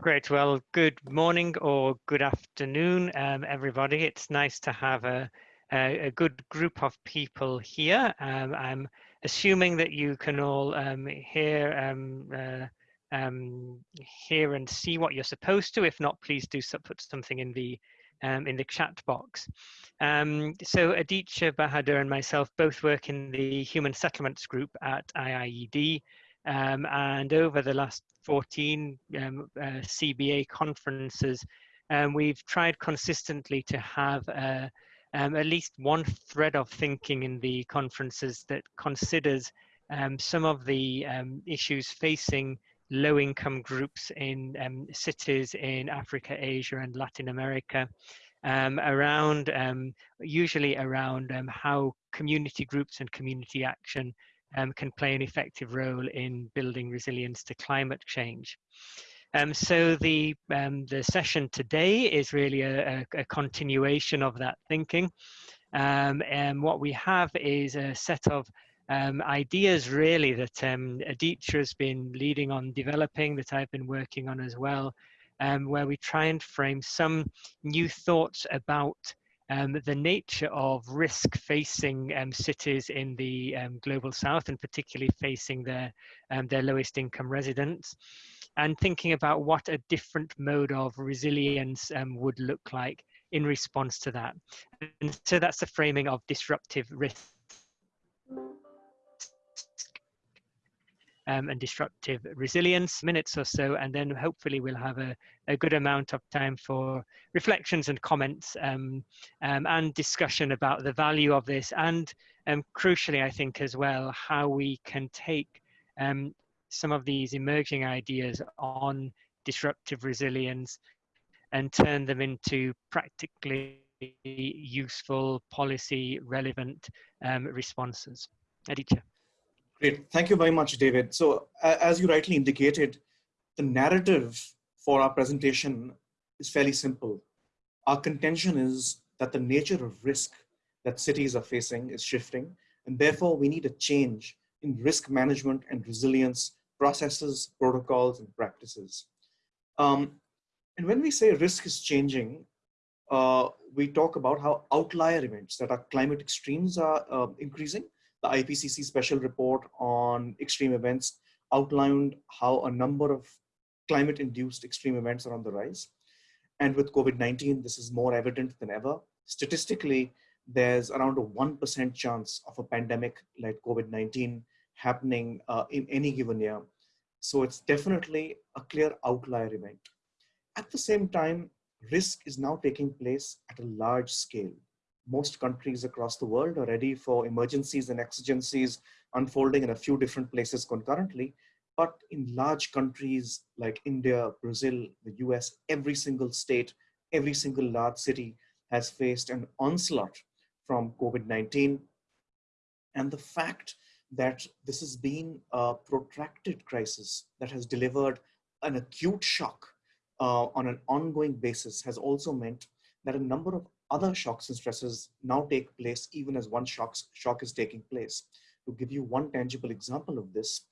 Great. Well, good morning or good afternoon, um, everybody. It's nice to have a, a, a good group of people here. Um, I'm assuming that you can all um, hear, um, uh, um, hear and see what you're supposed to. If not, please do put something in the um, in the chat box. So Aditya Bahadur and myself both work in the Human Settlements Group at IIED. Um, and over the last 14 um, uh, CBA conferences, um, we've tried consistently to have uh, um, at least one thread of thinking in the conferences that considers um, some of the um, issues facing low income groups in cities in Africa, Asia, and Latin America. Um, around um, usually around um, how community groups and community action um, can play an effective role in building resilience to climate change. Um, so the um, the session today is really a, a, a continuation of that thinking. Um, and what we have is a set of um, ideas really that um, Aditya has been leading on developing that I've been working on as well, um, where we try and frame some new thoughts about um, the nature of risk facing um, cities in the um, global south and particularly facing their, um, their lowest income residents and thinking about what a different mode of resilience um, would look like in response to that. And so that's the framing of disruptive risk um, and disruptive resilience, minutes or so, and then hopefully we'll have a, a good amount of time for reflections and comments um, um, and discussion about the value of this and um, crucially, I think as well, how we can take um, some of these emerging ideas on disruptive resilience and turn them into practically useful policy relevant um, responses. Aditya. Great. Thank you very much, David. So as you rightly indicated, the narrative for our presentation is fairly simple. Our contention is that the nature of risk that cities are facing is shifting, and therefore we need a change in risk management and resilience processes, protocols, and practices. Um, and when we say risk is changing, uh, we talk about how outlier events that are climate extremes are uh, increasing, the IPCC special report on extreme events outlined how a number of climate induced extreme events are on the rise. And with COVID-19, this is more evident than ever. Statistically, there's around a 1% chance of a pandemic like COVID-19 happening uh, in any given year. So it's definitely a clear outlier event. At the same time, risk is now taking place at a large scale most countries across the world are ready for emergencies and exigencies unfolding in a few different places concurrently. But in large countries like India, Brazil, the US, every single state, every single large city has faced an onslaught from COVID-19. And the fact that this has been a protracted crisis that has delivered an acute shock uh, on an ongoing basis has also meant that a number of other shocks and stresses now take place even as one shocks, shock is taking place. To give you one tangible example of this,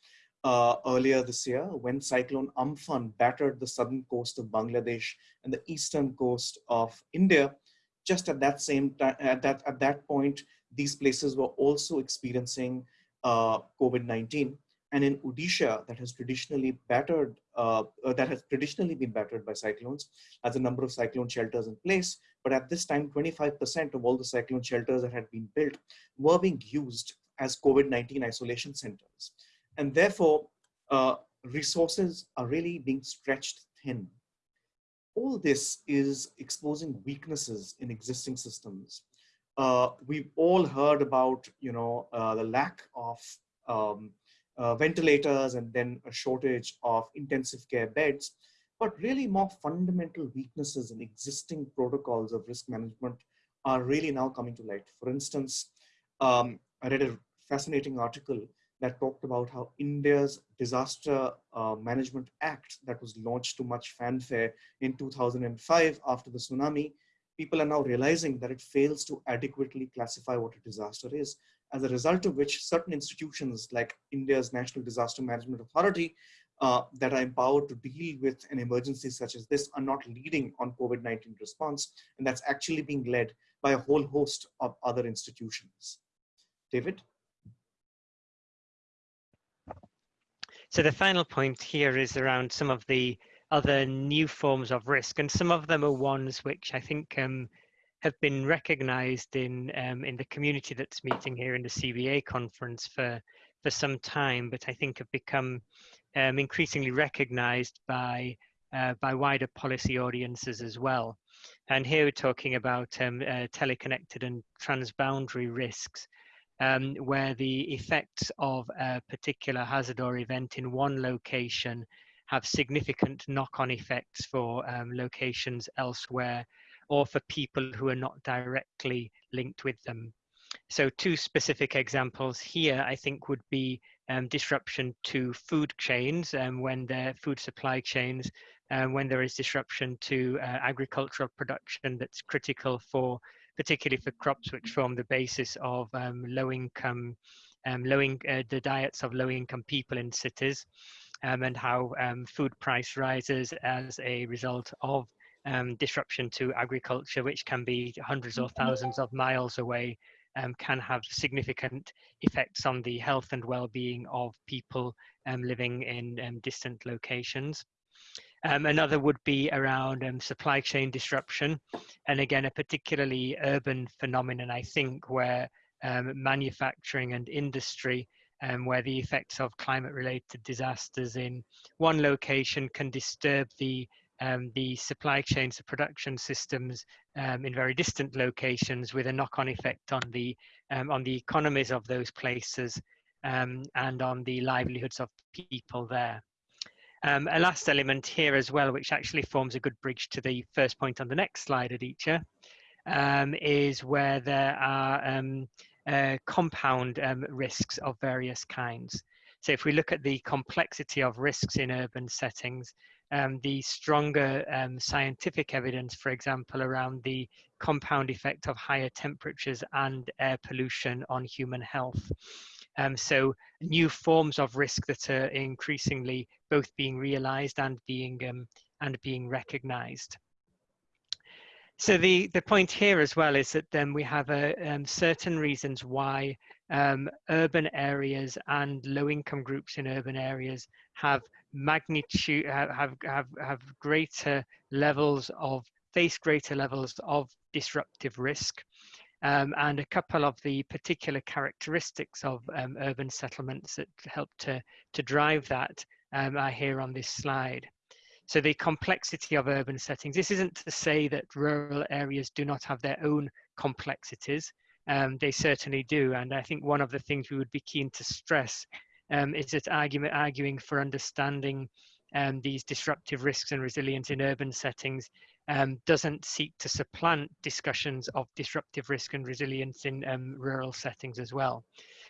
uh, earlier this year when Cyclone Amphan battered the southern coast of Bangladesh and the eastern coast of India, just at that same time, at that, at that point, these places were also experiencing uh, COVID-19 and in Odisha that has traditionally battered, uh, uh, that has traditionally been battered by cyclones, has a number of cyclone shelters in place. But at this time, 25% of all the cyclone shelters that had been built were being used as COVID-19 isolation centers. And therefore, uh, resources are really being stretched thin. All this is exposing weaknesses in existing systems. Uh, we've all heard about, you know, uh, the lack of um, uh, ventilators and then a shortage of intensive care beds, but really more fundamental weaknesses in existing protocols of risk management are really now coming to light. For instance, um, I read a fascinating article that talked about how India's Disaster uh, Management Act that was launched to much fanfare in 2005 after the tsunami, people are now realizing that it fails to adequately classify what a disaster is as a result of which certain institutions like India's National Disaster Management Authority uh, that are empowered to deal with an emergency such as this are not leading on COVID-19 response, and that's actually being led by a whole host of other institutions. David? So the final point here is around some of the other new forms of risk, and some of them are ones which I think um, have been recognised in um, in the community that's meeting here in the CBA conference for for some time, but I think have become um, increasingly recognised by uh, by wider policy audiences as well. And here we're talking about um, uh, teleconnected and transboundary risks, um, where the effects of a particular hazard or event in one location have significant knock-on effects for um, locations elsewhere or for people who are not directly linked with them. So two specific examples here, I think, would be um, disruption to food chains um, when their food supply chains, um, when there is disruption to uh, agricultural production that's critical for, particularly for crops which form the basis of um, low income, um, low in, uh, the diets of low income people in cities um, and how food price rises as a result of um, disruption to agriculture, which can be hundreds or thousands of miles away, um, can have significant effects on the health and well-being of people um, living in um, distant locations. another would be around supply chain disruption, and again, a particularly urban phenomenon, I think, where manufacturing and industry um, where the effects of climate related disasters in one location can disturb the um, the supply chains, the production systems um, in very distant locations with a knock-on effect on the um, on the economies of those places um, and on the livelihoods of people there. Um, a last element here as well, which actually forms a good bridge to the first point on the next slide, Aditya, is where there are uh, compound risks of various kinds. So if we look at the complexity of risks in urban settings, um, the stronger um, scientific evidence, for example, around the compound effect of higher temperatures and air pollution on human health. Um, so new forms of risk that are increasingly both being realized and being um, and being recognized. So the, the point here as well is that then we have a, um, certain reasons why um, urban areas and low income groups in urban areas have magnitude, have, have, have greater levels of, face greater levels of disruptive risk. Um, and a couple of the particular characteristics of um, urban settlements that help to, to drive that um, are here on this slide. So the complexity of urban settings, this isn't to say that rural areas do not have their own complexities. Um, they certainly do. And I think one of the things we would be keen to stress um, is that argument, arguing for understanding um, these disruptive risks and resilience in urban settings um, doesn't seek to supplant discussions of disruptive risk and resilience in um, rural settings as well.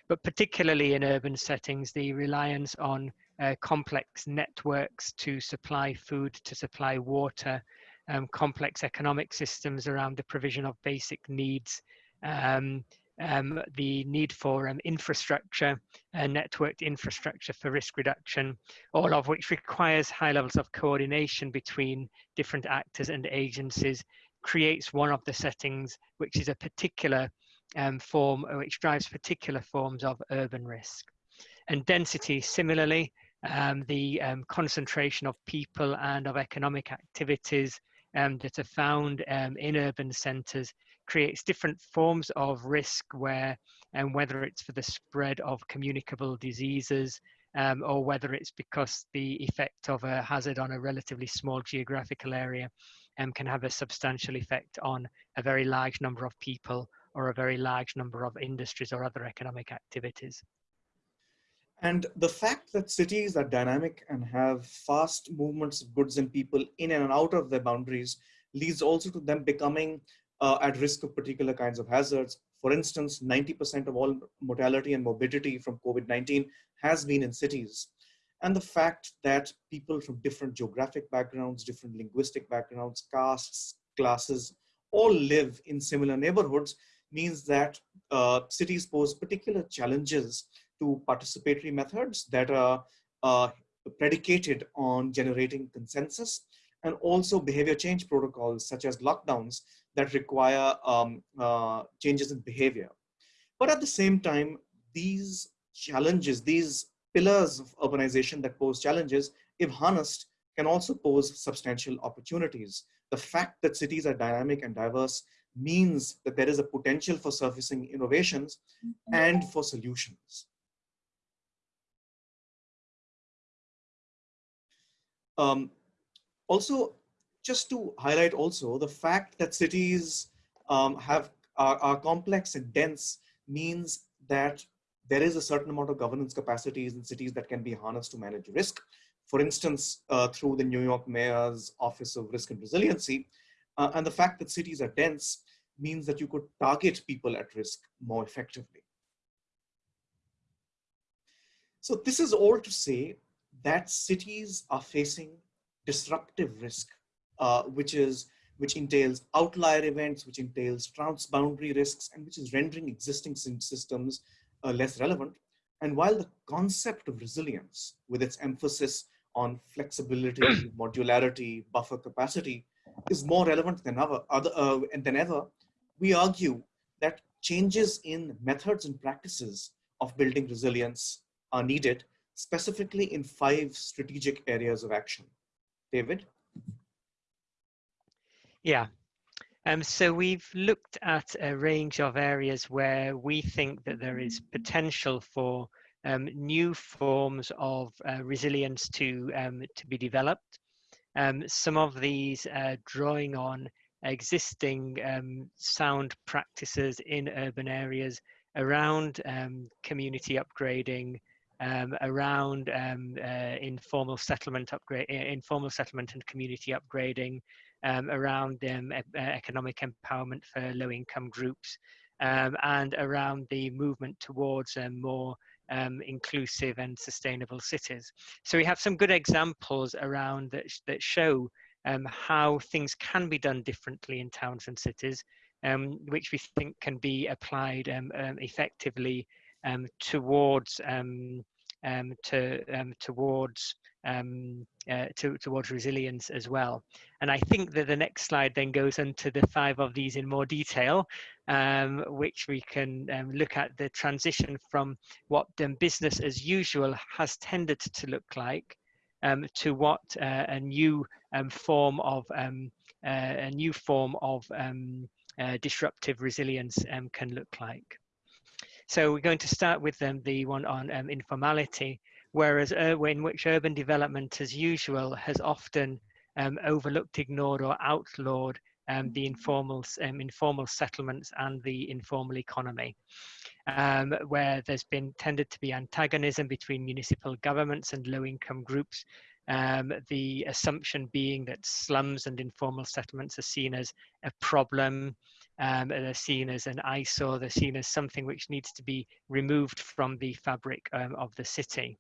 But particularly in urban settings, the reliance on uh, complex networks to supply food, to supply water, um, complex economic systems around the provision of basic needs, um, um, the need for um, infrastructure, uh, networked infrastructure for risk reduction, all of which requires high levels of coordination between different actors and agencies, creates one of the settings which is a particular um, form, which drives particular forms of urban risk. And density, similarly, um, the um, concentration of people and of economic activities um, that are found in urban centres creates different forms of risk where and um, whether it's for the spread of communicable diseases um, or whether it's because the effect of a hazard on a relatively small geographical area can have a substantial effect on a very large number of people or a very large number of industries or other economic activities. And the fact that cities are dynamic and have fast movements of goods and people in and out of their boundaries leads also to them becoming uh, at risk of particular kinds of hazards. For instance, 90% of all mortality and morbidity from COVID-19 has been in cities. And the fact that people from different geographic backgrounds, different linguistic backgrounds, castes, classes, all live in similar neighborhoods means that uh, cities pose particular challenges to participatory methods that are uh, predicated on generating consensus and also behavior change protocols such as lockdowns that require um, uh, changes in behavior. But at the same time, these challenges, these pillars of urbanization that pose challenges, if harnessed, can also pose substantial opportunities. The fact that cities are dynamic and diverse means that there is a potential for surfacing innovations and for solutions. Um, also, just to highlight also the fact that cities um, have are, are complex and dense means that there is a certain amount of governance capacities in cities that can be harnessed to manage risk. For instance, uh, through the New York Mayor's Office of Risk and Resiliency. Uh, and the fact that cities are dense means that you could target people at risk more effectively. So this is all to say that cities are facing disruptive risk, uh, which is which entails outlier events, which entails transboundary risks, and which is rendering existing systems uh, less relevant. And while the concept of resilience, with its emphasis on flexibility, modularity, buffer capacity, is more relevant than ever, other, uh, than ever, we argue that changes in methods and practices of building resilience are needed, specifically in five strategic areas of action. David? Yeah, um, so we've looked at a range of areas where we think that there is potential for um, new forms of uh, resilience to, um, to be developed. Um, some of these uh, drawing on existing um, sound practices in urban areas around um, community upgrading, around uh, informal settlement upgrade, informal settlement and community upgrading, um, around um, economic empowerment for low income groups um, and around the movement towards um, more um, inclusive and sustainable cities. So we have some good examples around that, sh that show um, how things can be done differently in towns and cities, which we think can be applied effectively towards to towards um, uh, to, towards resilience as well. And I think that the next slide then goes into the five of these in more detail, um, which we can um, look at the transition from what um, business as usual has tended to look like to what uh, a new form of uh, a new form of uh, disruptive resilience can look like. So we're going to start with um, the one on um, informality, whereas uh, in which urban development, as usual, has often um, overlooked, ignored, or outlawed um, the informal, um, informal settlements and the informal economy, um, where there's been tended to be antagonism between municipal governments and low-income groups, um, the assumption being that slums and informal settlements are seen as a problem, um, they're seen as an eyesore, they're seen as something which needs to be removed from the fabric um, of the city.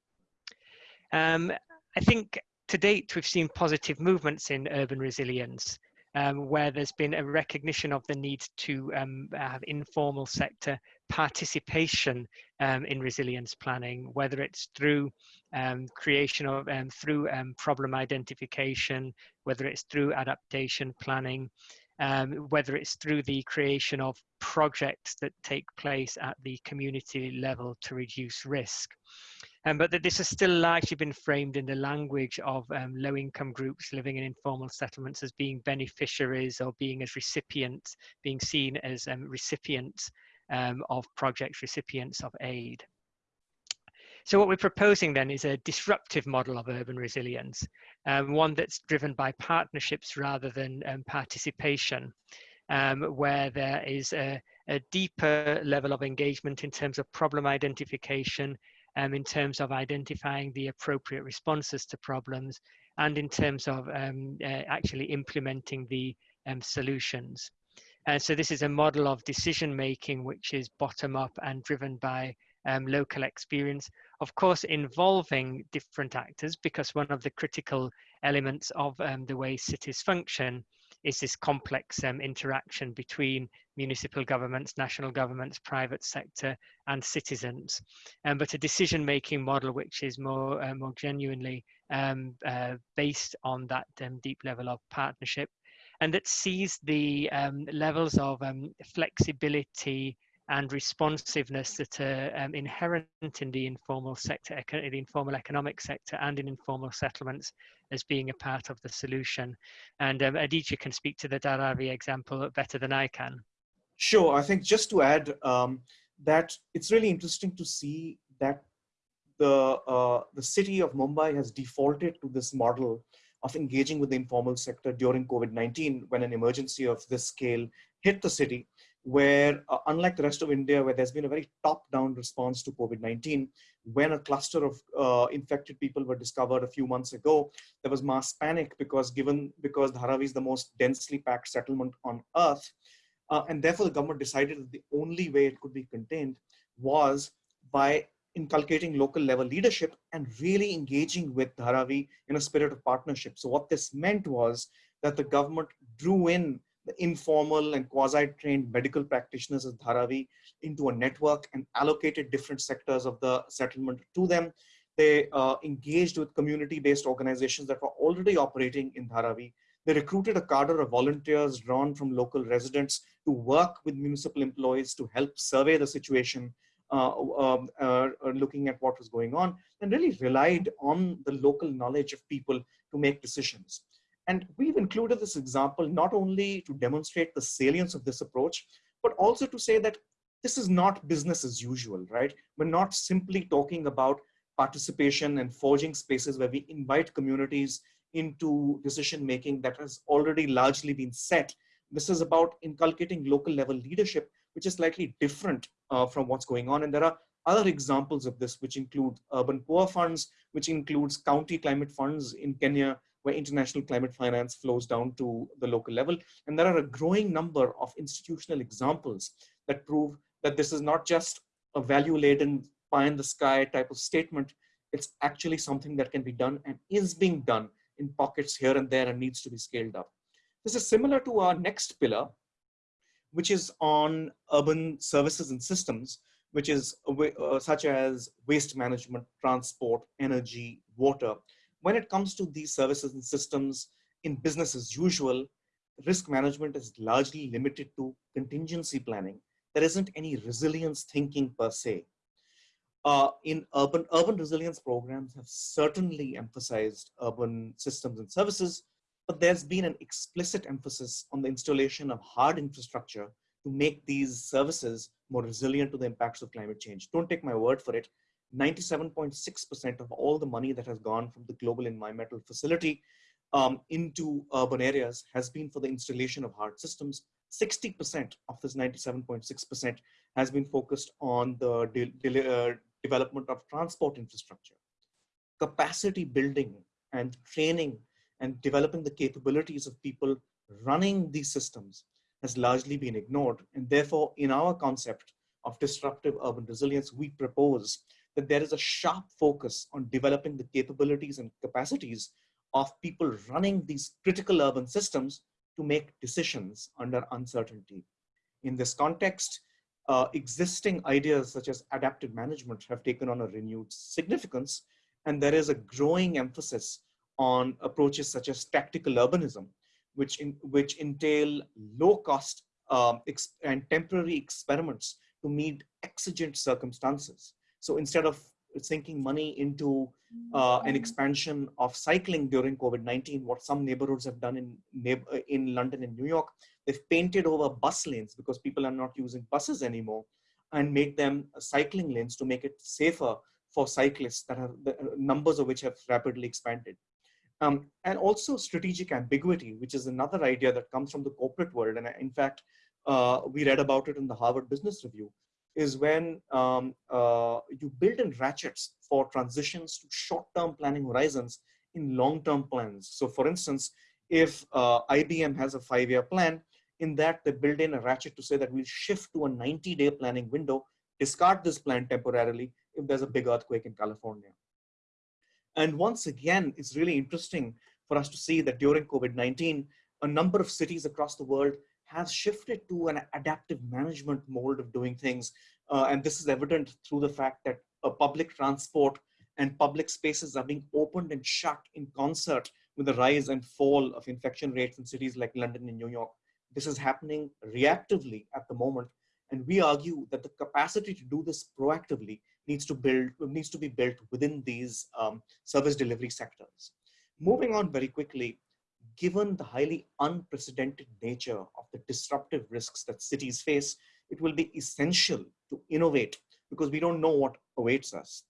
Um, I think to date we've seen positive movements in urban resilience. Um, where there's been a recognition of the need to um, have informal sector participation um, in resilience planning, whether it's through um, creation of um, through um, problem identification, whether it's through adaptation planning, whether it's through the creation of projects that take place at the community level to reduce risk. Um, but that this has still largely been framed in the language of um, low income groups living in informal settlements as being beneficiaries or being as recipients, being seen as um, recipients um, of projects, recipients of aid. So what we're proposing then is a disruptive model of urban resilience, um, one that's driven by partnerships rather than um, participation, where there is a, a, deeper level of engagement in terms of problem identification, um, in terms of identifying the appropriate responses to problems, and in terms of um, uh, actually implementing the um, solutions. And so this is a model of decision making which is bottom up and driven by um, local experience, of course, involving different actors, because one of the critical elements of um, the way cities function is this complex um, interaction between municipal governments, national governments, private sector, and citizens. Um, but a decision-making model which is more, uh, more genuinely um, uh, based on that um, deep level of partnership and that sees the um, levels of um, flexibility and responsiveness that are um, inherent in the informal sector, the informal economic sector and in informal settlements as being a part of the solution. And um, Aditya can speak to the Dharavi example better than I can. Sure, I think just to add um, that it's really interesting to see that the, uh, the city of Mumbai has defaulted to this model of engaging with the informal sector during COVID-19 when an emergency of this scale hit the city where uh, unlike the rest of India, where there's been a very top-down response to COVID-19, when a cluster of uh, infected people were discovered a few months ago, there was mass panic because given because Dharavi is the most densely packed settlement on earth, uh, and therefore the government decided that the only way it could be contained was by inculcating local level leadership and really engaging with Dharavi in a spirit of partnership. So what this meant was that the government drew in the informal and quasi-trained medical practitioners of Dharavi into a network and allocated different sectors of the settlement to them. They uh, engaged with community-based organizations that were already operating in Dharavi. They recruited a cadre of volunteers drawn from local residents to work with municipal employees to help survey the situation, uh, um, uh, uh, looking at what was going on, and really relied on the local knowledge of people to make decisions. And we've included this example not only to demonstrate the salience of this approach, but also to say that this is not business as usual, right? We're not simply talking about participation and forging spaces where we invite communities into decision making that has already largely been set. This is about inculcating local level leadership, which is slightly different uh, from what's going on. And there are other examples of this, which include urban poor funds, which includes county climate funds in Kenya, where international climate finance flows down to the local level. And there are a growing number of institutional examples that prove that this is not just a value laden pie in the sky type of statement. It's actually something that can be done and is being done in pockets here and there and needs to be scaled up. This is similar to our next pillar, which is on urban services and systems, which is uh, such as waste management, transport, energy, water when it comes to these services and systems in business as usual, risk management is largely limited to contingency planning. There isn't any resilience thinking per se. Uh, in urban, urban resilience programs have certainly emphasized urban systems and services, but there's been an explicit emphasis on the installation of hard infrastructure to make these services more resilient to the impacts of climate change. Don't take my word for it. 97.6% of all the money that has gone from the global environmental facility um, into urban areas has been for the installation of hard systems. 60% of this 97.6% has been focused on the de de uh, development of transport infrastructure, capacity building and training and developing the capabilities of people running these systems has largely been ignored. And therefore, in our concept of disruptive urban resilience, we propose that there is a sharp focus on developing the capabilities and capacities of people running these critical urban systems to make decisions under uncertainty. In this context, uh, existing ideas such as adaptive management have taken on a renewed significance, and there is a growing emphasis on approaches such as tactical urbanism, which, in, which entail low cost um, and temporary experiments to meet exigent circumstances. So instead of sinking money into uh, an mm-hmm. expansion of cycling during COVID-19, what some neighborhoods have done in, uh, in London and New York, they've painted over bus lanes because people are not using buses anymore and made them cycling lanes to make it safer for cyclists that have the uh, numbers of which have rapidly expanded. Um, and also strategic ambiguity, which is another idea that comes from the corporate world. And in fact, uh, we read about it in the Harvard Business Review, is when um, uh, you build in ratchets for transitions to short-term planning horizons in long-term plans. So for instance, if uh, IBM has a five-year plan, in that they build in a ratchet to say that we'll shift to a 90-day planning window, discard this plan temporarily if there's a big earthquake in California. And once again, it's really interesting for us to see that during COVID-19, a number of cities across the world have shifted to an adaptive management mold of doing things. Uh, and this is evident through the fact that uh, public transport and public spaces are being opened and shut in concert with the rise and fall of infection rates in cities like London and New York. This is happening reactively at the moment. And we argue that the capacity to do this proactively needs to build needs to be built within these um, service delivery sectors. Moving on very quickly, given the highly unprecedented nature of the disruptive risks that cities face, it will be essential to innovate because we don't know what awaits us.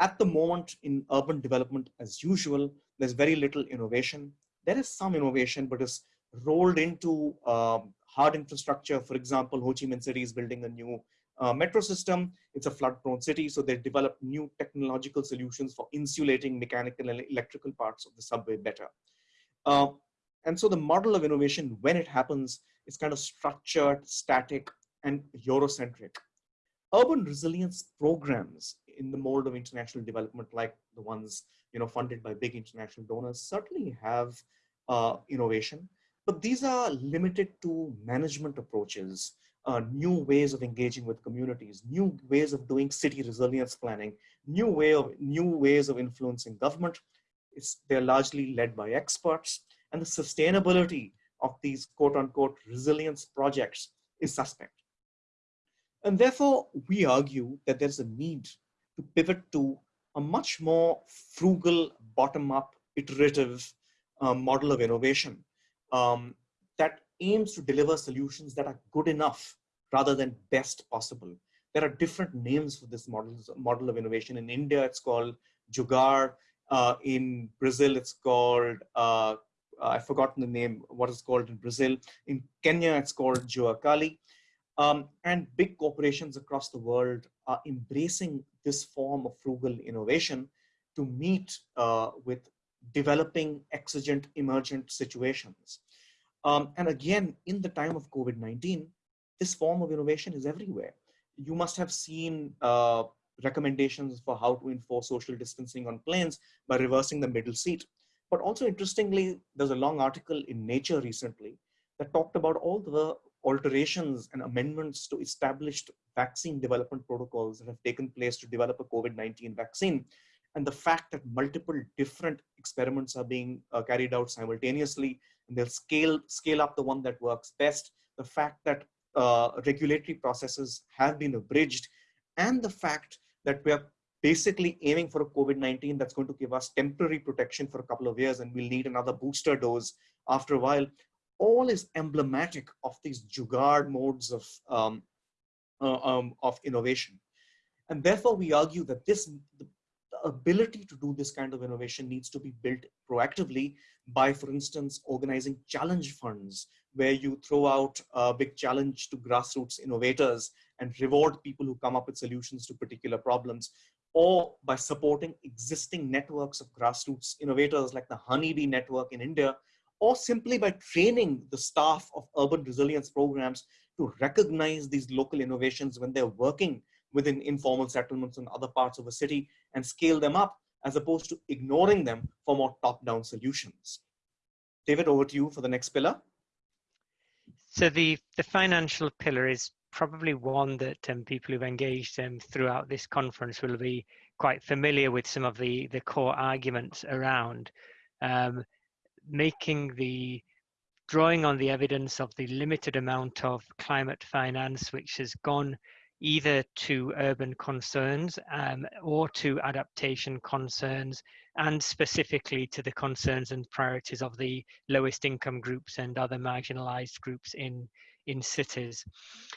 At the moment in urban development, as usual, there's very little innovation. There is some innovation, but it's rolled into um, hard infrastructure. For example, Ho Chi Minh City is building a new uh, metro system. It's a flood prone city, so they developed new technological solutions for insulating mechanical and electrical parts of the subway better. Uh, and so the model of innovation, when it happens, is kind of structured, static, and Eurocentric. Urban resilience programs in the mold of international development, like the ones you know funded by big international donors, certainly have uh, innovation, but these are limited to management approaches, uh, new ways of engaging with communities, new ways of doing city resilience planning, new way of new ways of influencing government. It's, they're largely led by experts, and the sustainability of these quote unquote resilience projects is suspect. And therefore, we argue that there's a need to pivot to a much more frugal, bottom-up, iterative uh, model of innovation um, that aims to deliver solutions that are good enough rather than best possible. There are different names for this model, model of innovation. In India, it's called Jugaad. Uh, in Brazil, it's called, uh, I've forgotten the name, what it's called in Brazil. In Kenya, it's called Jua Kali. Um, and big corporations across the world are embracing this form of frugal innovation to meet uh, with developing exigent emergent situations. Um, and again, in the time of COVID-19, this form of innovation is everywhere. You must have seen uh, recommendations for how to enforce social distancing on planes by reversing the middle seat. But also interestingly, there's a long article in Nature recently that talked about all the alterations and amendments to established vaccine development protocols that have taken place to develop a COVID-19 vaccine. And the fact that multiple different experiments are being uh, carried out simultaneously, and they'll scale, scale up the one that works best. The fact that uh, regulatory processes have been abridged, and the fact that we are basically aiming for a COVID-19 that's going to give us temporary protection for a couple of years, and we'll need another booster dose after a while all is emblematic of these jugaad modes of, um, uh, um, of innovation. And therefore, we argue that this ability to do this kind of innovation needs to be built proactively by, for instance, organizing challenge funds, where you throw out a big challenge to grassroots innovators and reward people who come up with solutions to particular problems, or by supporting existing networks of grassroots innovators like the Honeybee Network in India, or simply by training the staff of urban resilience programs to recognize these local innovations when they're working within informal settlements in other parts of a city and scale them up as opposed to ignoring them for more top-down solutions. David, over to you for the next pillar. So the, the financial pillar is probably one that um, people who've engaged um, throughout this conference will be quite familiar with some of the, the core arguments around. Um, making the drawing on the evidence of the limited amount of climate finance which has gone either to urban concerns um, or to adaptation concerns and specifically to the concerns and priorities of the lowest income groups and other marginalized groups in in cities.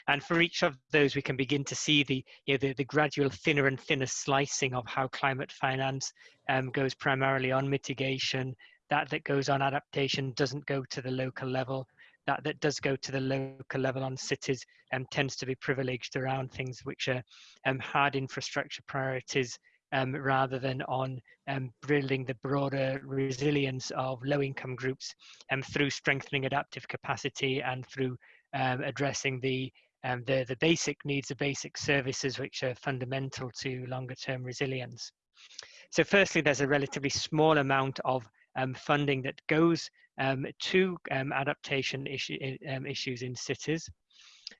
And for each of those we can begin to see the you know the, the gradual thinner and thinner slicing of how climate finance um, goes primarily on mitigation. That that goes on adaptation doesn't go to the local level that that does go to the local level on cities um, tends to be privileged around things which are um, hard infrastructure priorities um, rather than on um, building the broader resilience of low income groups um, through strengthening adaptive capacity and through um, addressing the, the, the basic needs of basic services which are fundamental to longer term resilience. So firstly, there's a relatively small amount of funding that goes um, to um, adaptation issue, um, issues in cities.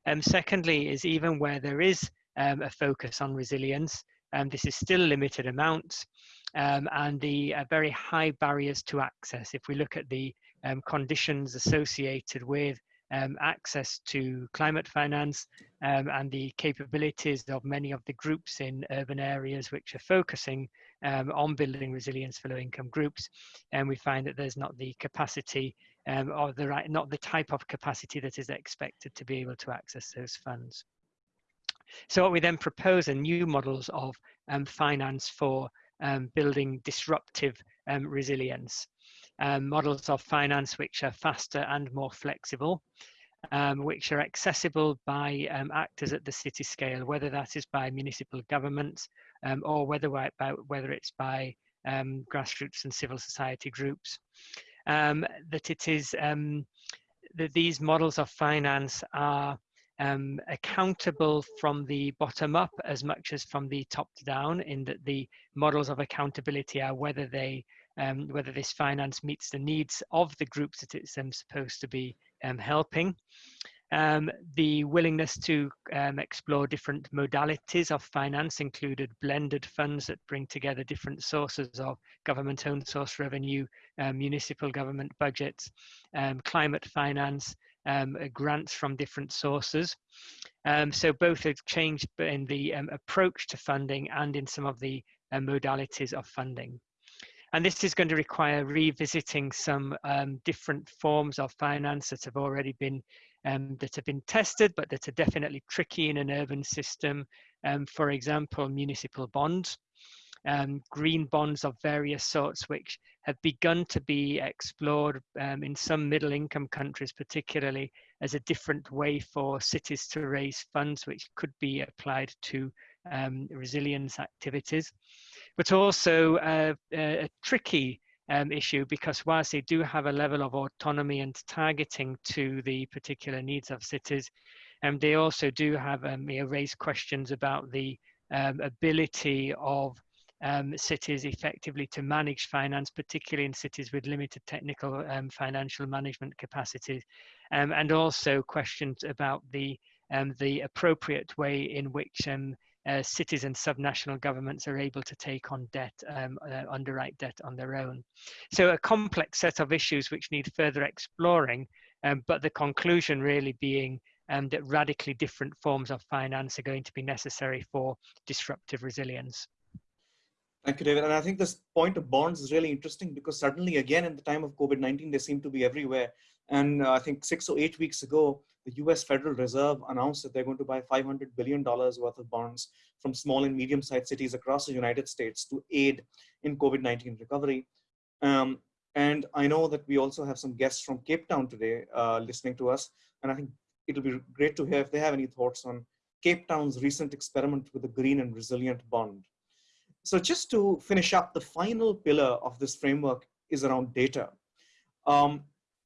Um, secondly, is even where there is a focus on resilience, this is still limited amounts and the uh, very high barriers to access. If we look at the conditions associated with um, access to climate finance um, and the capabilities of many of the groups in urban areas which are focusing um, on building resilience for low income groups. And we find that there's not the capacity um, or the right, not the type of capacity that is expected to be able to access those funds. So what we then propose are new models of um, finance for um, building disruptive resilience um, models of finance which are faster and more flexible, um, which are accessible by um, actors at the city scale, whether that is by municipal governments um, or whether, by, whether it's by um, grassroots and civil society groups. Um, that it is that these models of finance are accountable from the bottom up as much as from the top down in that the models of accountability are whether they um, whether this finance meets the needs of the groups that it's um, supposed to be um, helping. Um, the willingness to um, explore different modalities of finance included blended funds that bring together different sources of government-owned source revenue, um, municipal government budgets, climate finance, grants from different sources. so both have changed in the approach to funding and in some of the uh, modalities of funding. And this is going to require revisiting some um, different forms of finance that have already been um, that have been tested, but that are definitely tricky in an urban system. Um, for example, municipal bonds, um, green bonds of various sorts, which have begun to be explored um, in some middle income countries, particularly as a different way for cities to raise funds, which could be applied to um, resilience activities. But also a, a tricky um, issue because whilst they do have a level of autonomy and targeting to the particular needs of cities, um, they also do have um, raised questions about the um, ability of um, cities effectively to manage finance, particularly in cities with limited technical um, financial management capacities, and also questions about the the appropriate way in which uh, cities and subnational governments are able to take on debt, um, uh, underwrite debt on their own. So a complex set of issues which need further exploring, um, but the conclusion really being um, that radically different forms of finance are going to be necessary for disruptive resilience. Thank you, David. And I think this point of bonds is really interesting because suddenly, again, in the time of COVID-19, they seem to be everywhere. And uh, I think six or eight weeks ago, the US Federal Reserve announced that they're going to buy $500 billion worth of bonds from small and medium sized cities across the United States to aid in COVID 19 recovery. Um, and I know that we also have some guests from Cape Town today uh, listening to us. And I think it'll be great to hear if they have any thoughts on Cape Town's recent experiment with a green and resilient bond. So just to finish up, the final pillar of this framework is around data. Um,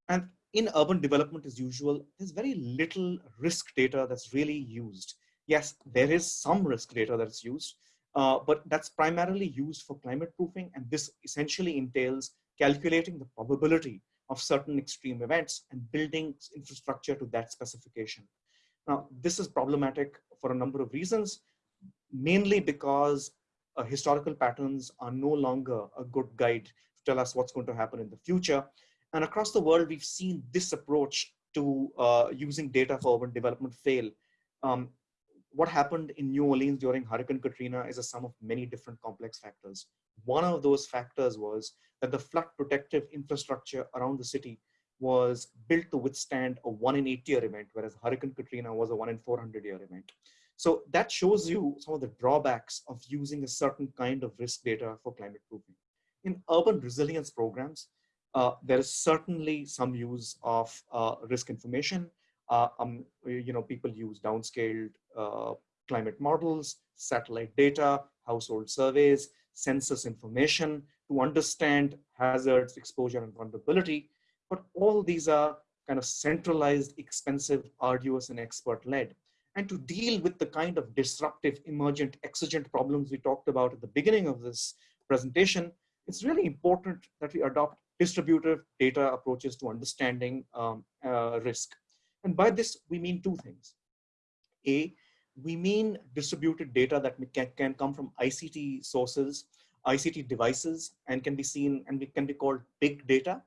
and in urban development as usual, there's very little risk data that's really used. Yes, there is some risk data that's used, uh, but that's primarily used for climate proofing. And this essentially entails calculating the probability of certain extreme events and building infrastructure to that specification. Now, this is problematic for a number of reasons, mainly because uh, historical patterns are no longer a good guide to tell us what's going to happen in the future. And across the world, we've seen this approach to uh, using data for urban development fail. Um, what happened in New Orleans during Hurricane Katrina is a sum of many different complex factors. One of those factors was that the flood protective infrastructure around the city was built to withstand a one in eight year event, whereas Hurricane Katrina was a one in 400 year event. So that shows you some of the drawbacks of using a certain kind of risk data for climate proofing. In urban resilience programs, uh, there is certainly some use of uh, risk information. Uh, um, you know, people use downscaled uh, climate models, satellite data, household surveys, census information to understand hazards, exposure, and vulnerability. But all these are kind of centralized, expensive, arduous, and expert-led. And to deal with the kind of disruptive, emergent, exigent problems we talked about at the beginning of this presentation, it's really important that we adopt distributed data approaches to understanding um, uh, risk. And by this, we mean two things. A, we mean distributed data that can, can come from ICT sources, ICT devices, and can be seen and can be called big data.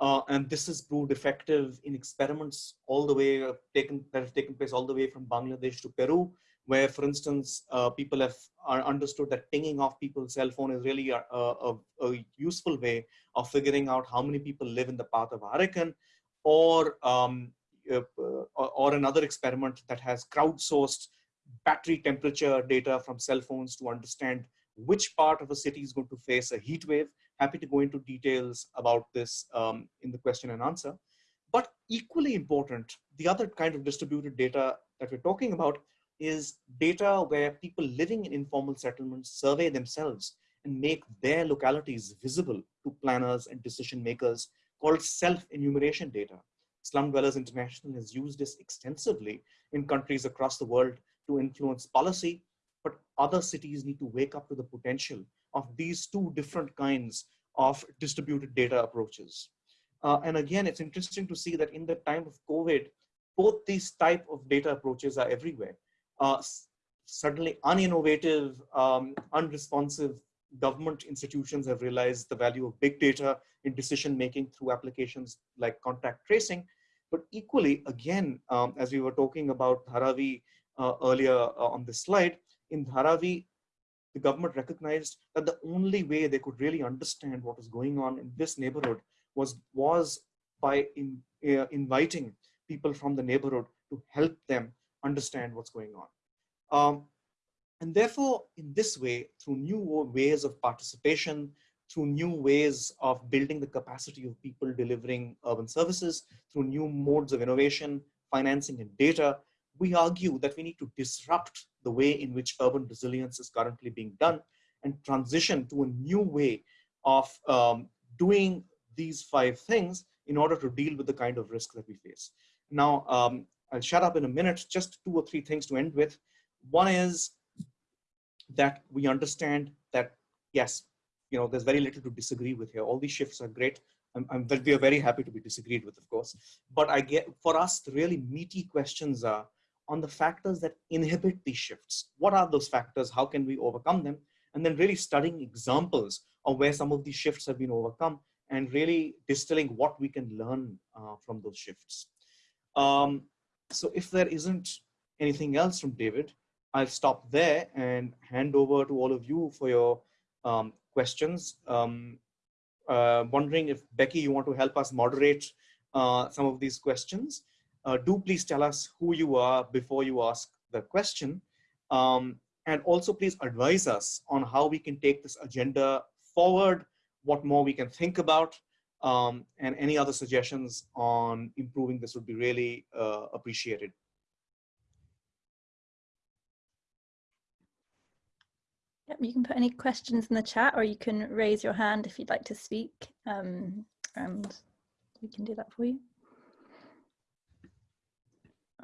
Uh, and this has proved effective in experiments all the way uh, taken that have taken place all the way from Bangladesh to Peru, where, for instance, uh, people have understood that pinging off people's cell phone is really a, a, a, useful way of figuring out how many people live in the path of hurricane, or um, uh, or another experiment that has crowdsourced battery temperature data from cell phones to understand which part of a city is going to face a heat wave Happy to go into details about this um, in the question and answer. But equally important, the other kind of distributed data that we're talking about is data where people living in informal settlements survey themselves and make their localities visible to planners and decision makers called self-enumeration data. Slum Dwellers International has used this extensively in countries across the world to influence policy, but other cities need to wake up to the potential of these two different kinds of distributed data approaches. Uh, and again, it's interesting to see that in the time of COVID, both these type of data approaches are everywhere. Uh, certainly uninnovative, um, unresponsive government institutions have realized the value of big data in decision making through applications like contact tracing. But equally, again, um, as we were talking about Dharavi uh, earlier uh, on this slide, in Dharavi, the government recognized that the only way they could really understand what was going on in this neighborhood was, was by in, uh, inviting people from the neighborhood to help them understand what's going on. Um, and therefore, in this way, through new ways of participation, through new ways of building the capacity of people delivering urban services, through new modes of innovation, financing and data, we argue that we need to disrupt the way in which urban resilience is currently being done and transition to a new way of um, doing these five things in order to deal with the kind of risk that we face. Now, um, I'll shut up in a minute, just two or three things to end with. One is that we understand that, yes, you know, there's very little to disagree with here. All these shifts are great. I'm, I'm, we are very happy to be disagreed with, of course. But I get, for us, the really meaty questions are, on the factors that inhibit these shifts. What are those factors? How can we overcome them? And then really studying examples of where some of these shifts have been overcome and really distilling what we can learn uh, from those shifts. Um, so if there isn't anything else from David, I'll stop there and hand over to all of you for your um, questions. Um, uh, wondering if Becky, you want to help us moderate uh, some of these questions uh, do please tell us who you are before you ask the question. Um, and also please advise us on how we can take this agenda forward, what more we can think about, um, and any other suggestions on improving this would be really uh, appreciated. Yep, you can put any questions in the chat or you can raise your hand if you'd like to speak um, and we can do that for you.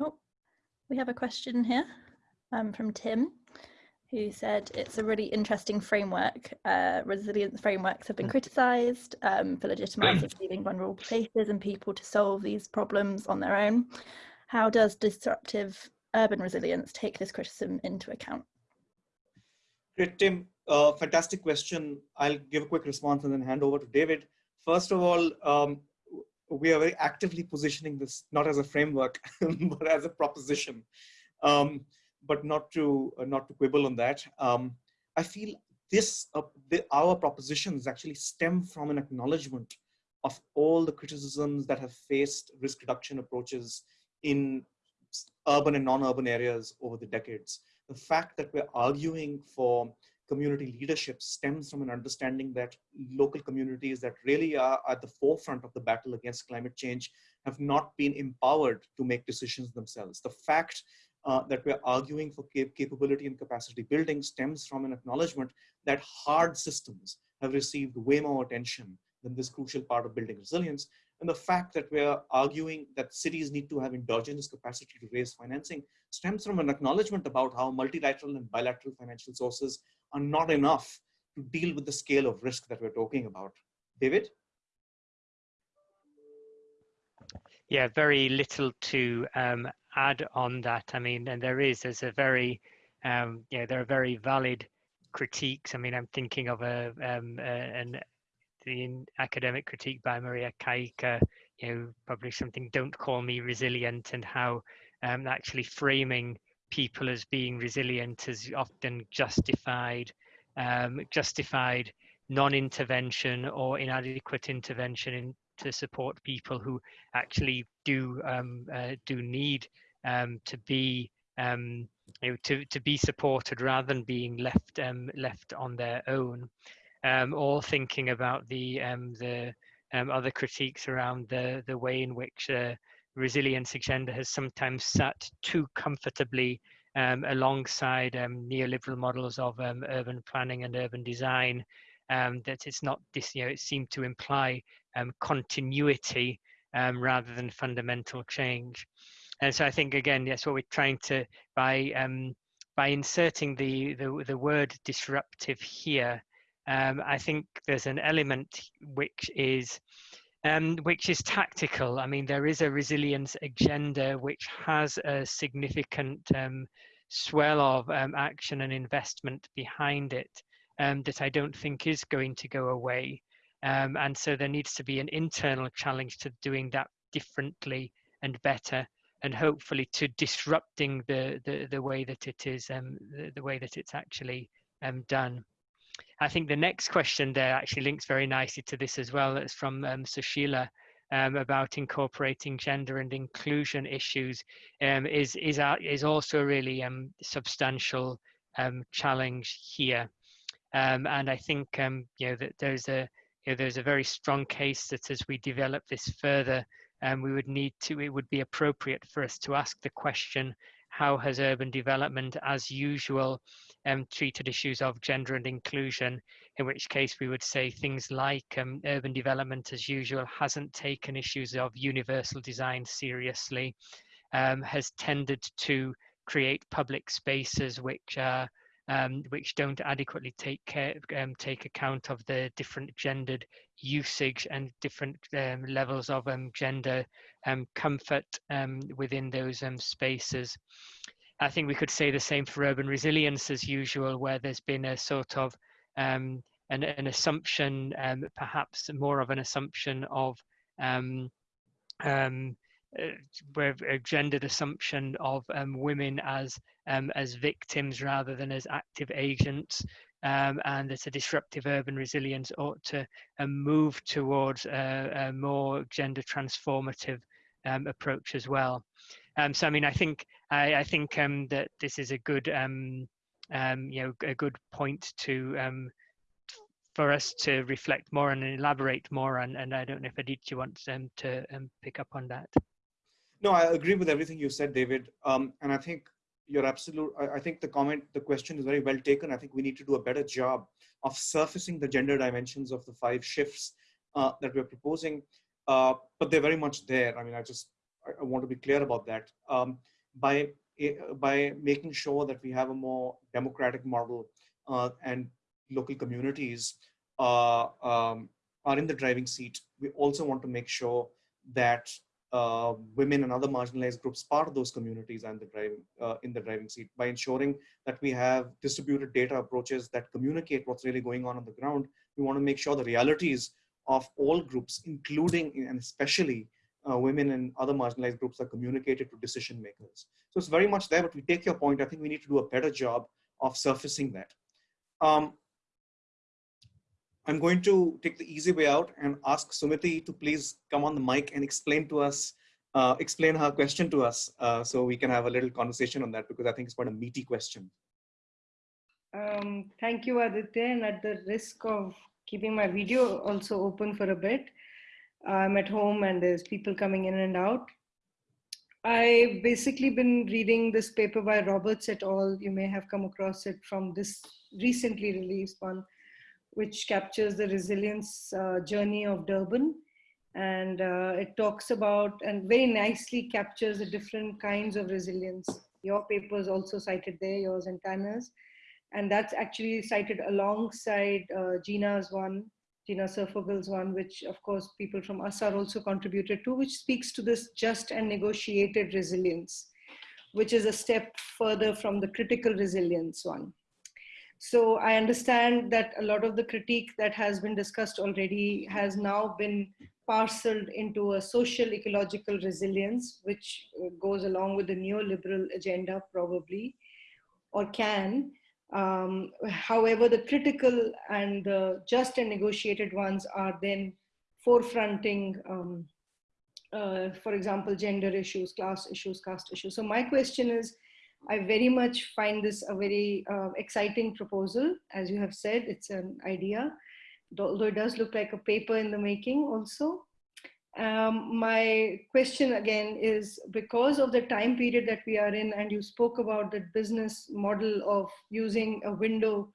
Oh, we have a question here um, from Tim who said it's a really interesting framework. Uh, resilience frameworks have been hmm. criticised um, for legitimising leaving vulnerable places and people to solve these problems on their own. How does disruptive urban resilience take this criticism into account? Great, Tim. Uh, fantastic question. I'll give a quick response and then hand over to David. First of all, um, we are very actively positioning this not as a framework, but as a proposition. Um, but not to uh, not to quibble on that. Um, I feel this uh, the, our propositions actually stem from an acknowledgement of all the criticisms that have faced risk reduction approaches in urban and non-urban areas over the decades. The fact that we're arguing for community leadership stems from an understanding that local communities that really are at the forefront of the battle against climate change have not been empowered to make decisions themselves. The fact uh, that we're arguing for cap capability and capacity building stems from an acknowledgement that hard systems have received way more attention than this crucial part of building resilience. And the fact that we're arguing that cities need to have endogenous capacity to raise financing stems from an acknowledgement about how multilateral and bilateral financial sources are not enough to deal with the scale of risk that we're talking about. David? Yeah, very little to um, add on that. I mean, and there is, there's a very, um, yeah, there are very valid critiques. I mean, I'm thinking of a, um, a an the academic critique by Maria Kaika, you know, published something, Don't Call Me Resilient, and how um, actually framing people as being resilient is often justified, um, justified non-intervention or inadequate intervention in, to support people who actually do um, uh, do need um, to be um, you know, to to be supported rather than being left um, left on their own. Um, or thinking about the um, the um, other critiques around the the way in which uh, resilience agenda has sometimes sat too comfortably um, alongside um, neoliberal models of um, urban planning and urban design. that it's not this, you know, it seemed to imply continuity rather than fundamental change. And so I think again, that's what we're trying to by by inserting the, the, the word disruptive here, um, I think there's an element which is um, which is tactical. I mean, there is a resilience agenda which has a significant um, swell of um, action and investment behind it um, that I don't think is going to go away. Um, and so there needs to be an internal challenge to doing that differently and better and hopefully to disrupting the the, the way that it is um, the, the way that it's actually done. I think the next question there actually links very nicely to this as well. It's from um, Sushila um, about incorporating gender and inclusion issues um, is is is also a really um, substantial um, challenge here. Um, and I think um, you know that there's a you know, there's a very strong case that as we develop this further, we would need to it would be appropriate for us to ask the question how has urban development, as usual, um, treated issues of gender and inclusion, in which case we would say things like um, urban development, as usual, hasn't taken issues of universal design seriously, um, has tended to create public spaces which are um, which don't adequately take care, um, take account of the different gendered usage and different um, levels of um, gender um, comfort um, within those spaces. I think we could say the same for urban resilience as usual, where there's been a sort of an, an, assumption, perhaps more of an assumption of um, uh, a gendered assumption of um, women as um, as victims rather than as active agents, um, and that a disruptive urban resilience ought to um, move towards a, a, more gender transformative um, approach as well. Um, so, I mean, I think I, I think that this is a good you know a good point to for us to reflect more and elaborate more on. And I don't know if Aditya wants um, to um, pick up on that. No, I agree with everything you said, David. Um, and I think you're absolute. I, I, think the comment, the question is very well taken. I think we need to do a better job of surfacing the gender dimensions of the five shifts uh, that we're proposing. Uh, but they're very much there. I mean, I just I, I want to be clear about that. Um, by eh, by making sure that we have a more democratic model uh, and local communities uh, um, are in the driving seat, we also want to make sure that uh, women and other marginalized groups part of those communities and the driving uh, in the driving seat by ensuring that we have distributed data approaches that communicate what's really going on on the ground. We want to make sure the realities of all groups, including and especially uh, women and other marginalized groups, are communicated to decision makers. So it's very much there, but we take your point. I think we need to do a better job of surfacing that. Um, I'm going to take the easy way out and ask Sumiti to please come on the mic and explain to us, uh, explain her question to us uh, so we can have a little conversation on that because I think it's quite a meaty question. Um, thank you, Aditya. And at the risk of keeping my video also open for a bit, I'm at home and there's people coming in and out. I've basically been reading this paper by Roberts et al. You may have come across it from this recently released one which captures the resilience uh, journey of Durban. And uh, it talks about and very nicely captures the different kinds of resilience. Your paper is also cited there, yours and Tanner's. And that's actually cited alongside uh, Gina's one, Tina Ziervogel's one, which of course people from us are also contributed to, which speaks to this just and negotiated resilience, which is a step further from the critical resilience one. So I understand that a lot of the critique that has been discussed already has now been parceled into a social ecological resilience, which uh, goes along with the neoliberal agenda probably, or can. Um, however, the critical and the just and negotiated ones are then forefronting, um, uh, for example, gender issues, class issues, caste issues. So my question is, I very much find this a very uh, exciting proposal. As you have said, it's an idea, although it does look like a paper in the making also. Um, my question again is because of the time period that we are in and you spoke about the business model of using a window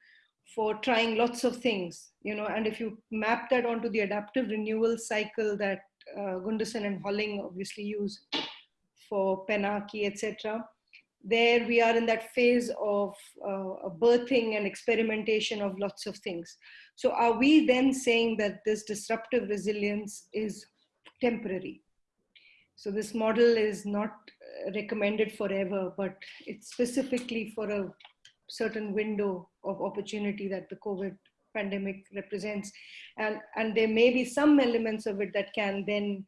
for trying lots of things, you know, and if you map that onto the adaptive renewal cycle that uh, Gunderson and Holling obviously use for Panarchy, etc., there we are in that phase of uh, birthing and experimentation of lots of things. So are we then saying that this disruptive resilience is temporary? So this model is not uh, recommended forever, but it's specifically for a certain window of opportunity that the COVID pandemic represents. And, and there may be some elements of it that can then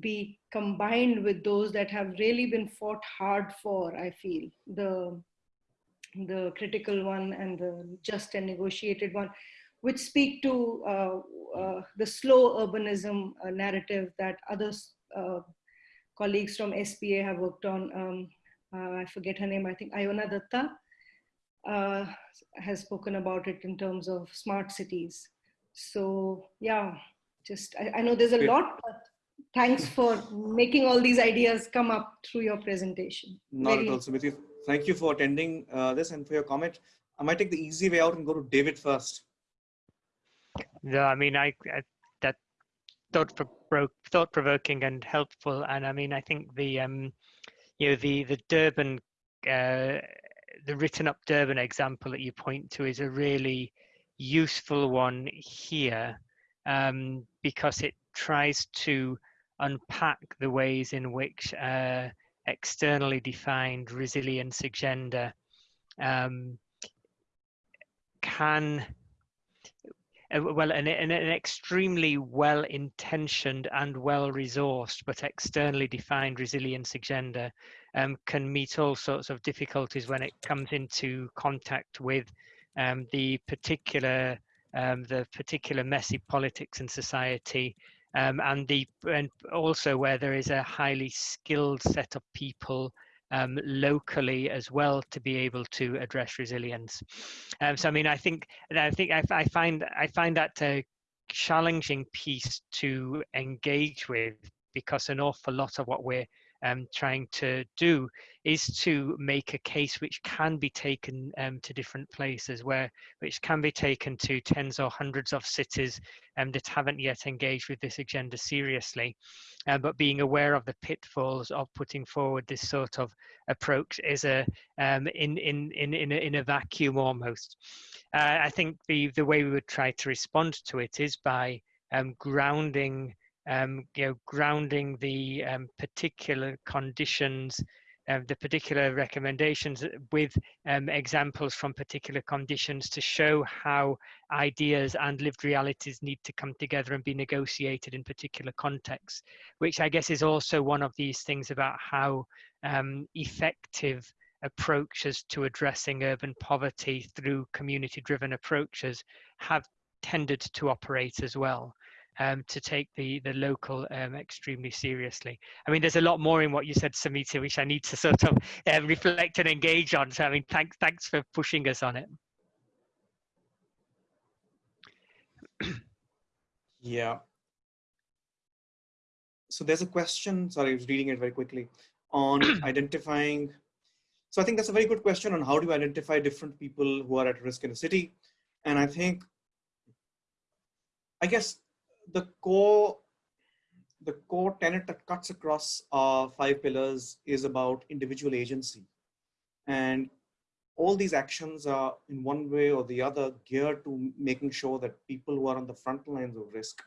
be combined with those that have really been fought hard for, I feel, the, the critical one and the just and negotiated one, which speak to uh, uh, the slow urbanism uh, narrative that other uh, colleagues from SPA have worked on. Um, uh, I forget her name, I think Ayona Datta uh, has spoken about it in terms of smart cities. So yeah, just, I, I know there's a lot, but thanks for making all these ideas come up through your presentation. Not Very at all, Sumiti. Thank you for attending uh, this and for your comment. I might take the easy way out and go to David first. No, I mean, I, I that thought thought provoking and helpful, and I mean, I think the um, you know, the the Durban, uh, the written up Durban example that you point to is a really useful one here, um, because it tries to unpack the ways in which uh, externally defined resilience agenda um, can uh, well an, an, an, extremely well intentioned and well resourced but externally defined resilience agenda um, can meet all sorts of difficulties when it comes into contact with um, the particular um, the particular messy politics and society um, and the and also where there is a highly skilled set of people um, locally as well to be able to address resilience. Um, so I mean, I think I think I, I find I find that a challenging piece to engage with because an awful lot of what we're um, trying to do is to make a case which can be taken um, to different places where which can be taken to tens or hundreds of cities um, that haven't yet engaged with this agenda seriously. Uh, but being aware of the pitfalls of putting forward this sort of approach is a um, in, in in in a, in a vacuum almost. Uh, i think the the way we would try to respond to it is by um, grounding um, you know, grounding the um, particular conditions, uh, the particular recommendations with um, examples from particular conditions to show how ideas and lived realities need to come together and be negotiated in particular contexts, which I guess is also one of these things about how um, effective approaches to addressing urban poverty through community driven approaches have tended to operate as well um, to take the the local um, extremely seriously. I mean, there's a lot more in what you said, Samita, which I need to sort of uh, reflect and engage on. So, I mean, thanks thanks for pushing us on it. yeah. So there's a question. Sorry, I was reading it very quickly on identifying. So I think that's a very good question on how do you identify different people who are at risk in a city, and I think. I guess the core the core tenet that cuts across our five pillars is about individual agency. And all these actions are in one way or the other geared to making sure that people who are on the front lines of risk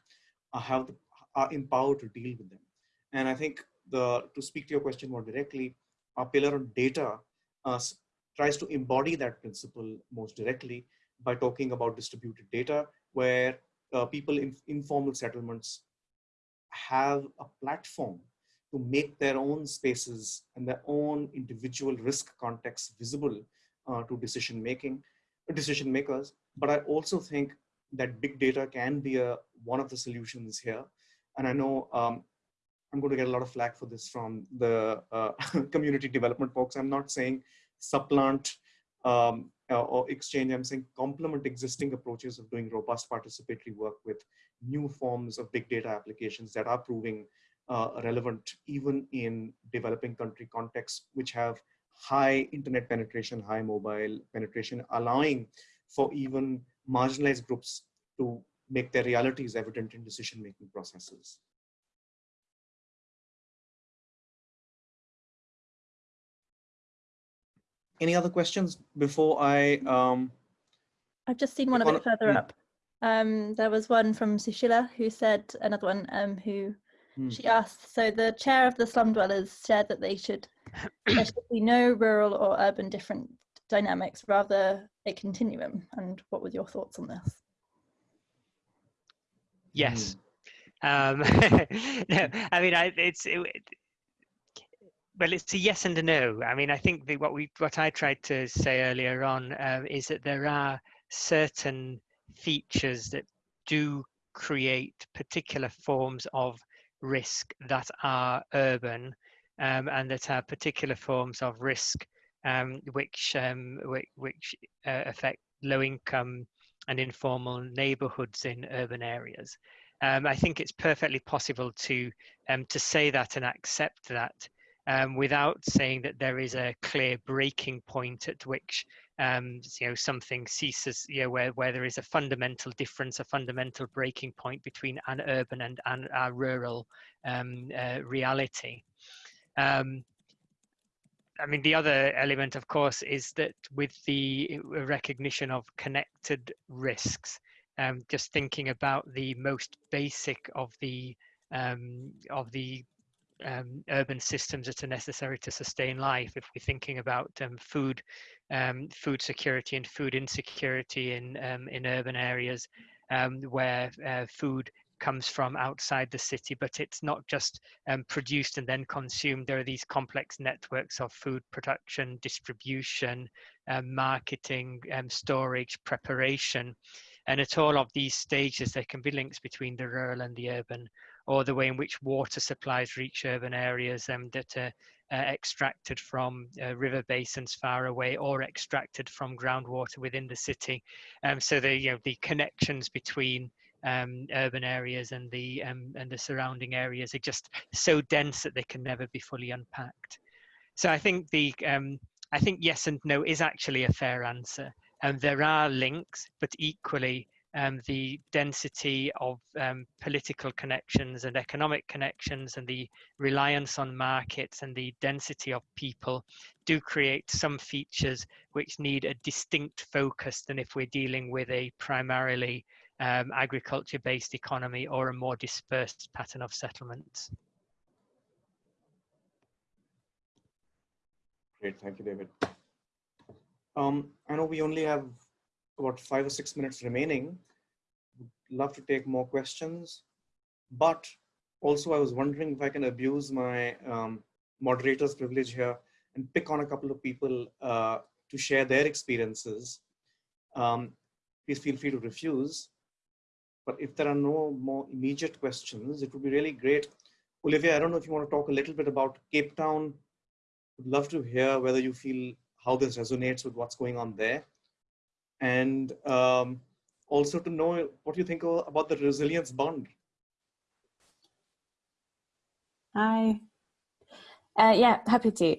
are, have the, are empowered to deal with them. And I think the to speak to your question more directly, our pillar on data uh, tries to embody that principle most directly by talking about distributed data, where uh, people in informal settlements have a platform to make their own spaces and their own individual risk context visible uh, to decision making, decision makers. But I also think that big data can be a, one of the solutions here. And I know um, I'm going to get a lot of flack for this from the uh, community development folks. I'm not saying supplant um, or exchange, I'm saying complement existing approaches of doing robust participatory work with new forms of big data applications that are proving uh, relevant even in developing country contexts, which have high internet penetration, high mobile penetration, allowing for even marginalized groups to make their realities evident in decision-making processes. Any other questions before I? Um, I've just seen one a bit further mm. up. Um, there was one from Sushila who said, another one um, who mm. she asked, so the chair of the slum dwellers said that they should, there should be no rural or urban different dynamics, rather a continuum. And what were your thoughts on this? Yes. Mm. Um, no, I mean, I, it's, it, well, it's a yes and a no. I mean, I think the, what we what I tried to say earlier on um, is that there are certain features that do create particular forms of risk that are urban um, and that are particular forms of risk um, which um, which, which uh, affect low income and informal neighborhoods in urban areas. Um, I think it's perfectly possible to um, to say that and accept that um, without saying that there is a clear breaking point at which um, you know something ceases you know where, where there is a fundamental difference a fundamental breaking point between an urban and, and a rural um, uh, reality. Um, I mean, the other element, of course, is that with the recognition of connected risks, um, just thinking about the most basic of the um, of the um, urban systems that are necessary to sustain life. If we're thinking about um, food, um, food security and food insecurity in um, in urban areas, um, where uh, food comes from outside the city, but it's not just um, produced and then consumed. There are these complex networks of food production, distribution, marketing, storage, preparation. And at all of these stages, there can be links between the rural and the urban or the way in which water supplies reach urban areas um, that are uh, extracted from uh, river basins far away or extracted from groundwater within the city. Um, so the you know the connections between um, urban areas and the um, and the surrounding areas are just so dense that they can never be fully unpacked. So I think the um, I think yes and no is actually a fair answer. And there are links, but equally um, the density of um, political connections and economic connections and the reliance on markets and the density of people do create some features which need a distinct focus than if we're dealing with a primarily um, agriculture based economy or a more dispersed pattern of settlements. Great, thank you, David. Um, I know we only have about five or six minutes remaining. Would love to take more questions, but also I was wondering if I can abuse my um, moderator's privilege here and pick on a couple of people uh, to share their experiences. Um, please feel free to refuse. But if there are no more immediate questions, it would be really great. Olivia, I don't know if you want to talk a little bit about Cape Town. Would love to hear whether you feel how this resonates with what's going on there and um, also to know what you think about the resilience bond. Hi. Uh, yeah, happy to.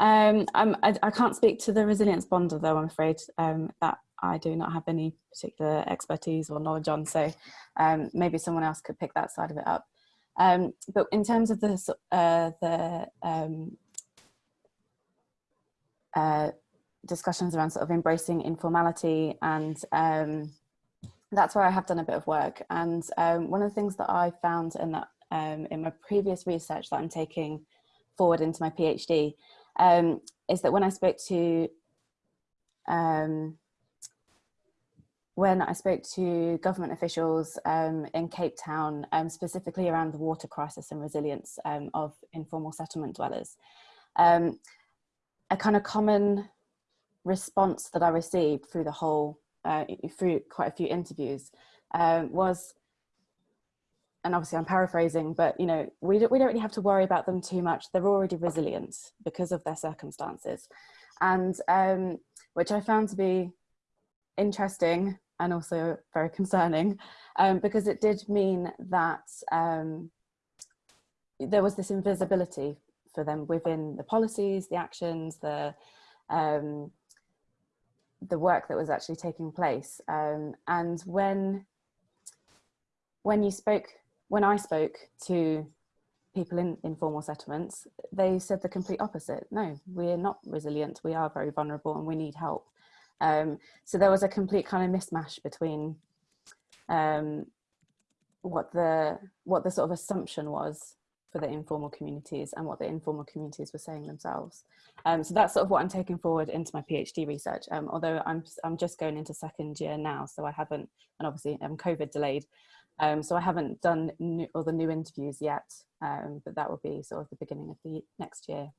Um, I, I, can't speak to the resilience bond, though I'm afraid um, that I do not have any particular expertise or knowledge on. So um, maybe someone else could pick that side of it up. Um, but in terms of the uh, the um, uh, discussions around sort of embracing informality and um, that's where I have done a bit of work. And um, one of the things that I found in that um, in my previous research that I'm taking forward into my PhD um, is that when I spoke to um, when I spoke to government officials um, in Cape Town, specifically around the water crisis and resilience of informal settlement dwellers, a kind of common response that I received through the whole, uh, through quite a few interviews um, was, and obviously I'm paraphrasing, but you know, we don't, we don't really have to worry about them too much. They're already resilient because of their circumstances. And um, which I found to be interesting and also very concerning um, because it did mean that um, there was this invisibility for them within the policies, the actions, the um, the work that was actually taking place. Um, and when when you spoke, when I spoke to people in informal settlements, they said the complete opposite. No, we're not resilient. We are very vulnerable and we need help. Um, so there was a complete kind of mismatch between um, what the what the sort of assumption was for the informal communities and what the informal communities were saying themselves. Um, so that's sort of what I'm taking forward into my PhD research. Um, although I'm I'm just going into second year now, so I haven't, and obviously I'm COVID delayed, um, so I haven't done new, all the new interviews yet. Um, but that will be sort of the beginning of the next year.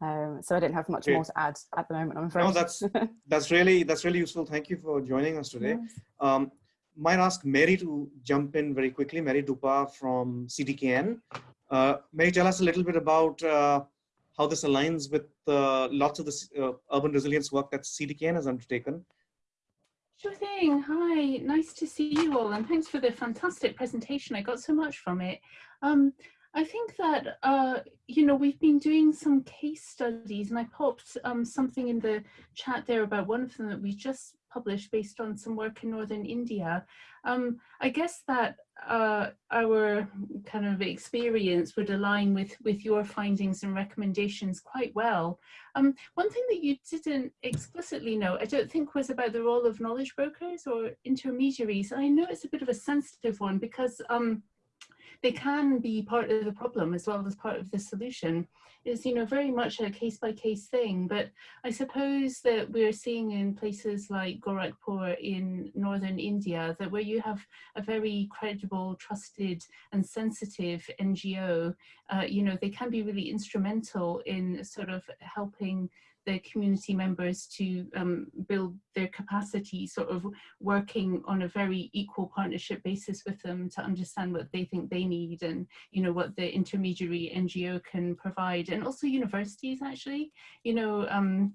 Um, so I don't have much more to add at the moment, I'm afraid. No, that's that's really that's really useful. Thank you for joining us today. Yes. Um, might ask Mary to jump in very quickly. Mary Dupar from CDKN. Uh, Mary, tell us a little bit about uh, how this aligns with uh, lots of the uh, urban resilience work that CDKN has undertaken. Sure thing. Hi, nice to see you all, and thanks for the fantastic presentation. I got so much from it. Um, I think that, uh, you know, we've been doing some case studies and I popped um, something in the chat there about one of them that we just published based on some work in Northern India. Um, I guess that uh, our kind of experience would align with, with your findings and recommendations quite well. Um, one thing that you didn't explicitly know, I don't think was about the role of knowledge brokers or intermediaries. I know it's a bit of a sensitive one because um, they can be part of the problem as well as part of the solution. Is you know very much a case by case thing but I suppose that we're seeing in places like Gorakhpur in northern India that where you have a very credible trusted and sensitive NGO uh, you know they can be really instrumental in sort of helping the community members to um, build their capacity, sort of working on a very equal partnership basis with them to understand what they think they need and, you know, what the intermediary NGO can provide. And also universities actually, you know, um,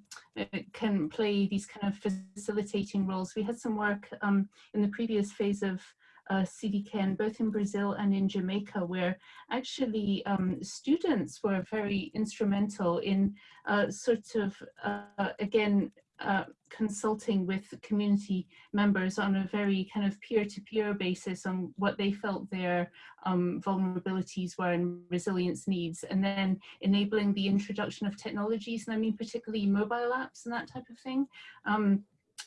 can play these kind of facilitating roles. We had some work um, in the previous phase of uh, CDKN, both in Brazil and in Jamaica, where actually um, students were very instrumental in uh, sort of, uh, again, uh, consulting with community members on a very kind of peer-to-peer -peer basis on what they felt their um, vulnerabilities were and resilience needs, and then enabling the introduction of technologies, and I mean particularly mobile apps and that type of thing. Um,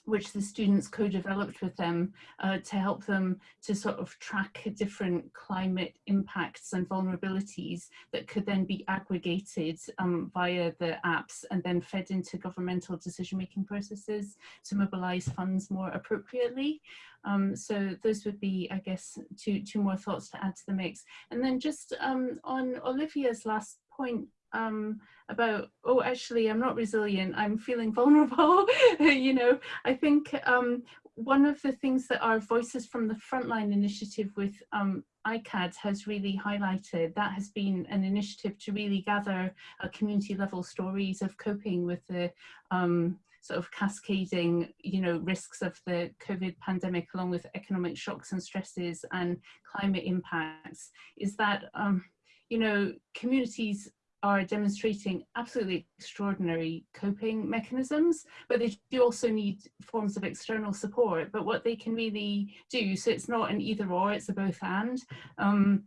which the students co-developed with them uh, to help them to sort of track different climate impacts and vulnerabilities that could then be aggregated um, via the apps and then fed into governmental decision-making processes to mobilize funds more appropriately. Um, so those would be, I guess, two, two more thoughts to add to the mix. And then just um, on Olivia's last point um, about, oh, actually, I'm not resilient, I'm feeling vulnerable. you know, I think um, one of the things that our Voices from the Frontline initiative with um, ICCCAD has really highlighted, that has been an initiative to really gather uh, community level stories of coping with the um, sort of cascading, you know, risks of the COVID pandemic along with economic shocks and stresses and climate impacts, is that, um, you know, communities are demonstrating absolutely extraordinary coping mechanisms, but they do also need forms of external support. But what they can really do, so it's not an either or, it's a both and. Um,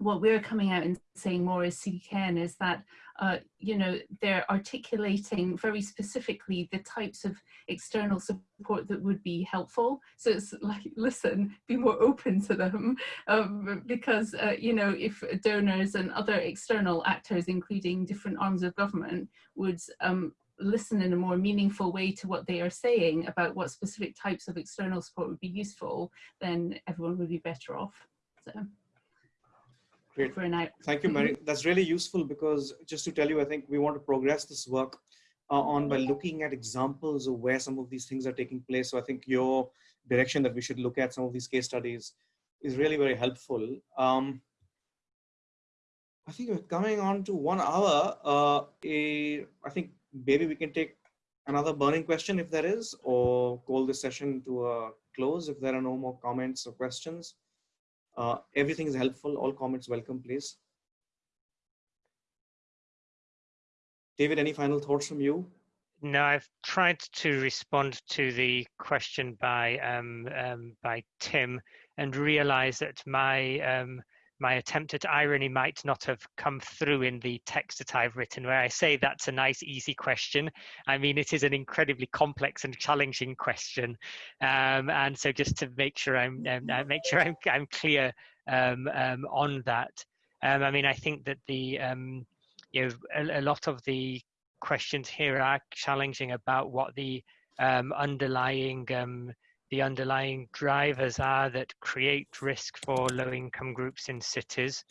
what we're coming out and saying more as CDKN is that, uh, you know, they're articulating very specifically the types of external support that would be helpful. So it's like, listen, be more open to them um, because, uh, you know, if donors and other external actors, including different arms of government, would um, listen in a more meaningful way to what they are saying about what specific types of external support would be useful, then everyone would be better off. So. Great. For now. Thank you, Mary. That's really useful because just to tell you, I think we want to progress this work uh, on by looking at examples of where some of these things are taking place. So I think your direction that we should look at some of these case studies is really very helpful. Um, I think we're coming on to one hour. Uh, a, I think maybe we can take another burning question if there is, or call this session to a close if there are no more comments or questions. Uh, everything is helpful. All comments welcome, please. David, any final thoughts from you? No, I've tried to respond to the question by um, um, by Tim and realize that my um, my attempt at irony might not have come through in the text that I've written, where I say that's a nice, easy question. I mean, it is an incredibly complex and challenging question, um, and so just to make sure I'm um, uh, make sure I'm I'm clear um, um on that. Um, I mean, I think that the um, you know a, a, lot of the questions here are challenging about what the underlying the underlying drivers are that create risk for low income groups in cities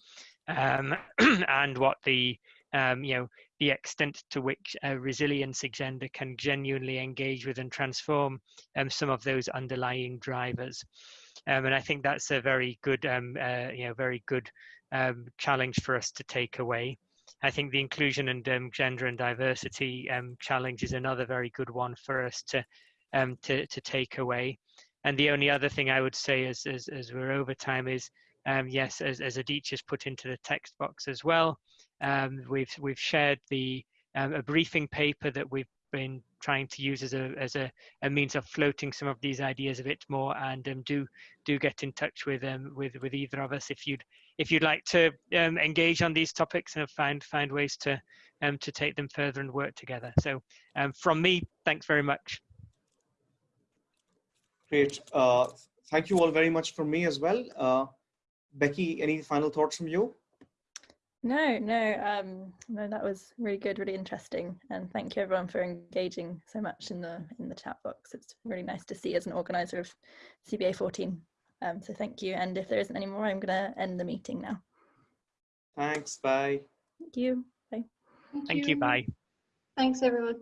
um, and what the um, you know the extent to which a resilience agenda can genuinely engage with and transform um, some of those underlying drivers. Um, and I think that's a very good um, uh, you know very good um, challenge for us to take away. I think the inclusion and gender and diversity challenge is another very good one for us to um, to, to take away. And the only other thing I would say as, as, as we're over time is, um, yes, as, as Aditya has put into the text box as well, um, we've, we've shared the, um, a briefing paper that we've been trying to use as a as a, a means of floating some of these ideas a bit more and um, do do get in touch with um with with either of us if you'd if you'd like to um, engage on these topics and find find ways to um to take them further and work together so um from me thanks very much Great. Uh, thank you all very much from me as well. Uh, Becky, any final thoughts from you? No, no, um, no, that was really good, really interesting. And thank you everyone for engaging so much in the in the chat box. It's really nice to see as an organizer of CBA 14. Um, so thank you. And if there isn't any more, I'm going to end the meeting now. Thanks. Bye. Thank you. Bye. Thank, thank you. you. Bye. Thanks, everyone.